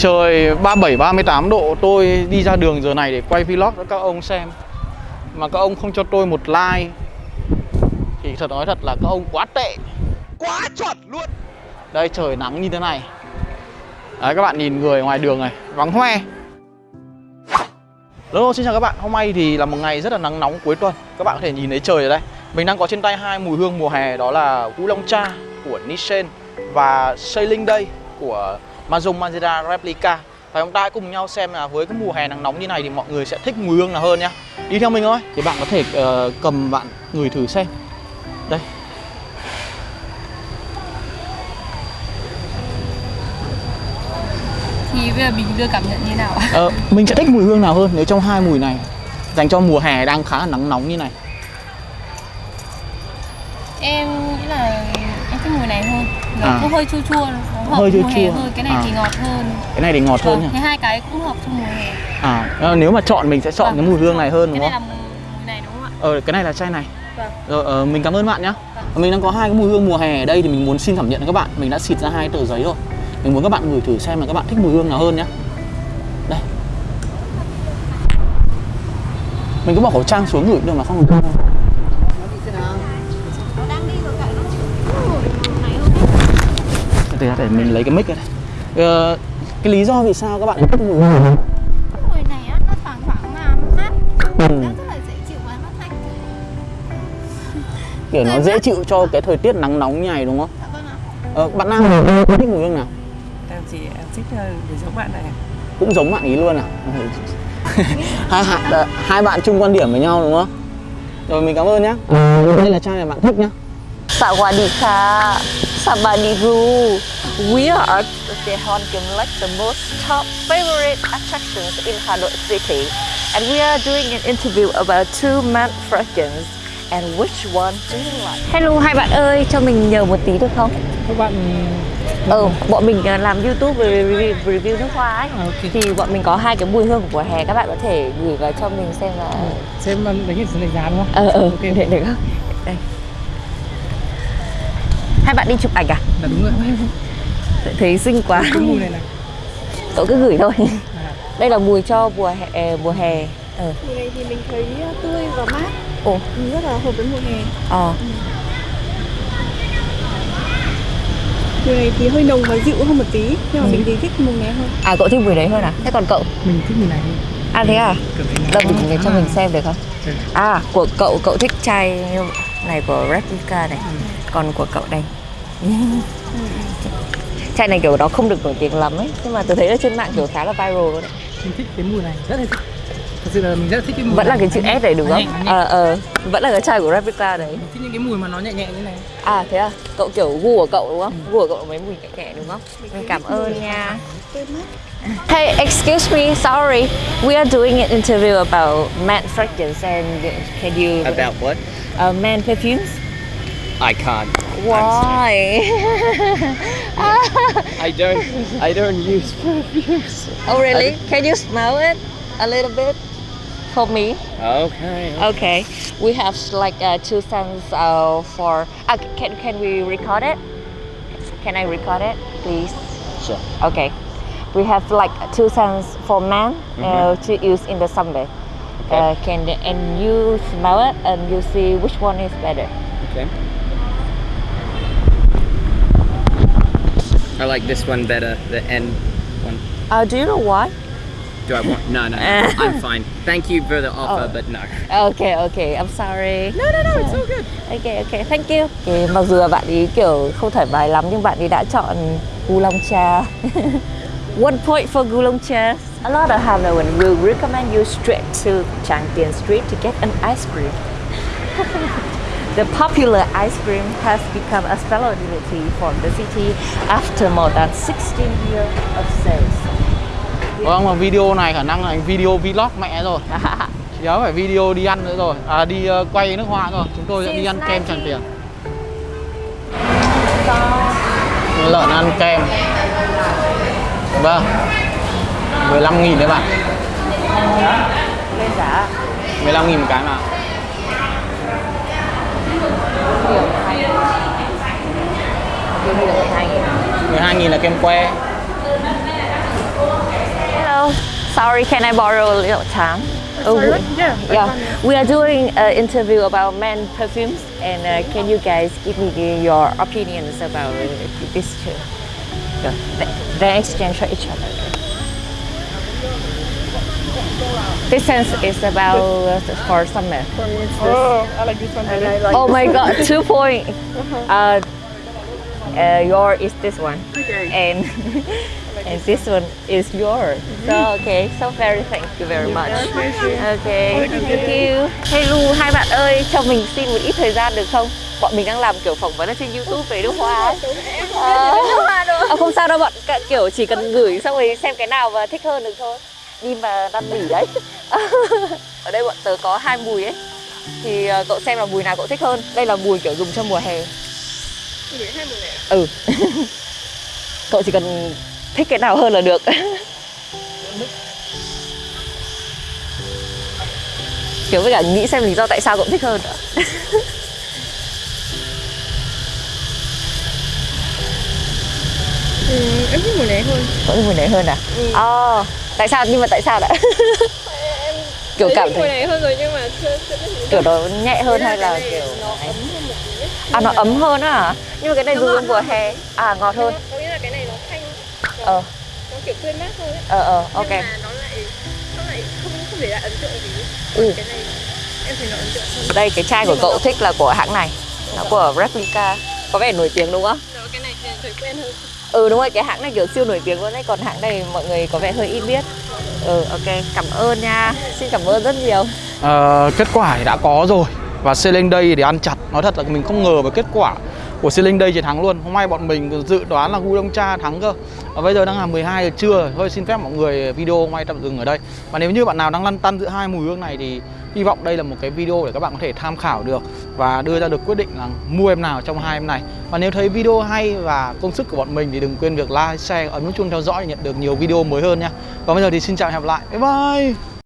Trời 37 38 độ tôi đi ra đường giờ này để quay vlog cho các ông xem. Mà các ông không cho tôi một like thì thật nói thật là các ông quá tệ. Quá chuẩn luôn Đây trời nắng như thế này. Đấy các bạn nhìn người ngoài đường này, vắng hoe. Hello, xin chào các bạn. Hôm nay thì là một ngày rất là nắng nóng cuối tuần. Các bạn có thể nhìn thấy trời ở đây. Mình đang có trên tay hai mùi hương mùa hè đó là Long Cha của Nissan và Sailing Day của Mazum Mazda Replica. Và chúng ta hãy cùng nhau xem là với cái mùa hè nắng nóng như này thì mọi người sẽ thích mùi hương nào hơn nhá. Đi theo mình thôi. Thì bạn có thể uh, cầm bạn ngửi thử xem. Đây. Thì bây giờ mình đưa cảm nhận như nào ạ? Ờ, mình sẽ thích mùi hương nào hơn nếu trong hai mùi này dành cho mùa hè đang khá là nắng nóng như này. Em nghĩ là này hơn Nó À. hơi chua chua, nó Hơi chua chua. hơn Cái này À. thì ngọt hơn Cái này thì ngọt hơn Vâng, nhỉ. Thế hai cái cũng hợp cho mùa hè À, ờ, nếu mà chọn mình sẽ chọn Vâng. cái mùi hương này hơn đúng Cái không? này là mùi này đúng không ạ? Ờ, cái này là chai này. Vâng Rồi, ờ, mình cảm ơn bạn nhá. Vâng. Mình đang có hai cái mùi hương mùa hè ở đây thì mình muốn xin cảm nhận các bạn. Mình đã xịt ra hai tờ giấy rồi. Mình muốn các bạn ngửi thử xem là các bạn thích mùi hương nào hơn nhá. Đây. Mình cứ bỏ khẩu trang xuống cũng được mà không ngửi Để, mình lấy cái mic ra đây. Ờ, cái lý do vì sao các bạn thích mùi hương này? mùi này á, nó thoảng thoảng mà mát Ừ. nó rất là dễ chịu và nó thanh Kiểu nó dễ chịu cho cái thời tiết nắng nóng như này đúng không? dạ vâng ạ Ờ, bạn Nam thì thích mùi hương nào? em thì em thích ờ, để giống bạn này cũng giống bạn ý luôn à hai, hai, hai bạn chung quan điểm với nhau đúng không rồi mình cảm ơn nhá đây là chai này bạn thích nhá Sawadika, Sabadiru. We are at the Honkim Lake, the most top favorite attractions in Hanoi City. And we are doing an interview about two man fragrances. And which one do you like? Hello hai bạn ơi, cho mình nhờ một tí được không? các bạn Ừ, bọn mình ờ, làm YouTube về review, review nước hoa ấy. À, ok. Thì bọn mình có hai cái mùi hương của mùa hè, các bạn có thể gửi vào cho mình xem là xem đánh nhận đánh giá đúng không ờ ờ Ok. để được không? Đây. Hai bạn đi chụp ảnh à? là đúng rồi Thấy xinh quá. cái mùi này này Cậu cứ gửi thôi. À. Đây là mùi cho mùa hè mùa hè. Ờ. mùi này thì mình thấy tươi và mát Ồ. rất là hợp với mùa hè Ờ. mùi này thì hơi nồng và dịu hơn một tí nhưng mà mình thì thích mùi này hơn À cậu thích mùi đấy hơn à? Thế còn cậu? mình thích mùi này hơn À thế à? Đâu mình cho mình xem được không? Ừ. À của cậu cậu thích chai này của Replica này. Còn của cậu đây. chai này kiểu nó không được nổi tiếng lắm ấy nhưng mà tôi thấy ở trên mạng kiểu khá là viral luôn đấy. mình thích cái mùi này rất là thích thật sự là mình rất là thích cái mùi vẫn là này. cái chữ S này đúng không? Ờ ờ vẫn là cái chai của Replica đấy. mình thích những cái mùi mà nó nhẹ nhẹ như này À thế à? Cậu kiểu gu của cậu đúng không? Gu của cậu là mấy mùi nhẹ nhẹ đúng không? Mình cảm ơn nha. Hey, excuse me, sorry. We are doing an interview about man fragrance and can you About what? uh, man perfumes? I can't Why? I don't I don't use perfumes oh really? Can you smell it a little bit for me? Okay Okay. We have like uh, two cents uh, for. Uh, can can we record it? Can I record it, please? Sure Okay. We have like two cents for men uh, to use in the summer. Okay. Uh, can and you smell it and you see which one is better. Okay I like this one better the end one Uh, do you know why? Do I want? No, no, no. I'm fine. Thank you for the offer, Oh. but no. Okay, okay. I'm sorry. No, no, no. It's all good. Okay, okay. Thank you. Okay, mặc dù là bạn ấy kiểu không thoải mái lắm nhưng bạn ấy đã chọn Gulong Cha. One point for Gulong Cha. A lot of Hanoan will recommend you straight to Champion Street to get an ice cream. the popular ice cream has become a specialty for the city after more than 16 years of sales. Vâng mà video này khả năng là video vlog mẹ rồi. Chỉ đó phải video đi ăn nữa rồi. À đi ờ, quay nước hoa rồi. Chúng tôi sẽ đi ăn kem Tràng Tiền. Lợn ăn kem. Vâng. 15 nghìn đấy bạn. Lên giá 15 nghìn một cái mà 12,000. là 12.000 12.000 là kem que Hello, sorry can I borrow a little time? Oh, we, yeah, yeah. We are doing an interview about men perfumes, and uh, can you guys give me your opinions about uh, these two? Yeah. They, they exchange for each other. This sense is about uh, for summer. For me, it's this. Oh, I like this one. Like oh my god, two point. Uh -huh. Uh, your is this one, Okay. and and this one is yours. So okay, so very thank you very much. Okay, thank you. Hey Lu, hai bạn ơi, cho mình xin một ít thời gian được không? Bọn mình đang làm kiểu phỏng vấn ở trên YouTube về nước hoa. Ờ, à, không sao đâu bọn kiểu chỉ cần gửi xong rồi xem cái nào mà thích hơn được thôi. Đi mà năn nỉ đấy. ở đây bọn tớ có hai mùi ấy. Thì ờ, cậu xem là mùi nào cậu thích hơn. Đây là mùi kiểu dùng cho mùa hè. Ừ. cậu chỉ cần thích cái nào hơn là được. kiểu với cả nghĩ xem lý do tại sao cậu thích hơn nữa. Ừ, em thích mùi này hơn. Cậu thích mùi này hơn à? Ờ, tại sao? Nhưng mà tại sao đã? kiểu Thấy cảm thấy này hơn rồi nhưng mà chưa chưa kiểu nó nhẹ hơn hay là kiểu nó ấm hơn. À nó ấm hơn á hả? Nhưng mà cái này Nó dùng mùa hè à ngọt hơn. Có nghĩa là cái này nó thanh, Ờ nó kiểu tươi mát hơn ấy. ờ ờ ok. Nhưng mà nó lại nó lại không không để lại ấn tượng gì. Ừ. Cái này em thấy nó ấn tượng hơn. Đây cái chai của cậu thích là của hãng này. Nó của Replica. Có vẻ nổi tiếng đúng không? Cái này thì thấy quen hơn. Ừ đúng rồi, cái hãng này kiểu siêu nổi tiếng luôn đấy Còn hãng này mọi người có vẻ hơi ít biết Ừ ok, cảm ơn nha Xin cảm ơn rất nhiều Ờ, kết quả thì đã có rồi và Selling Day thì ăn chặt. Nói thật là mình không ngờ về kết quả của Selling Day chiến thắng luôn. Hôm nay bọn mình dự đoán là Gu Đông Cha thắng cơ. Và bây giờ đang là 12 giờ trưa. Thôi xin phép mọi người video hôm nay tạm dừng ở đây. Và nếu như bạn nào đang lăn tăn giữa hai mùi hương này thì hy vọng đây là một cái video để các bạn có thể tham khảo được và đưa ra được quyết định là mua em nào trong hai em này. Và nếu thấy video hay và công sức của bọn mình thì đừng quên việc like, share, ấn nút chuông theo dõi để nhận được nhiều video mới hơn nha. Còn bây giờ thì xin chào và hẹn gặp lại. Bye bye!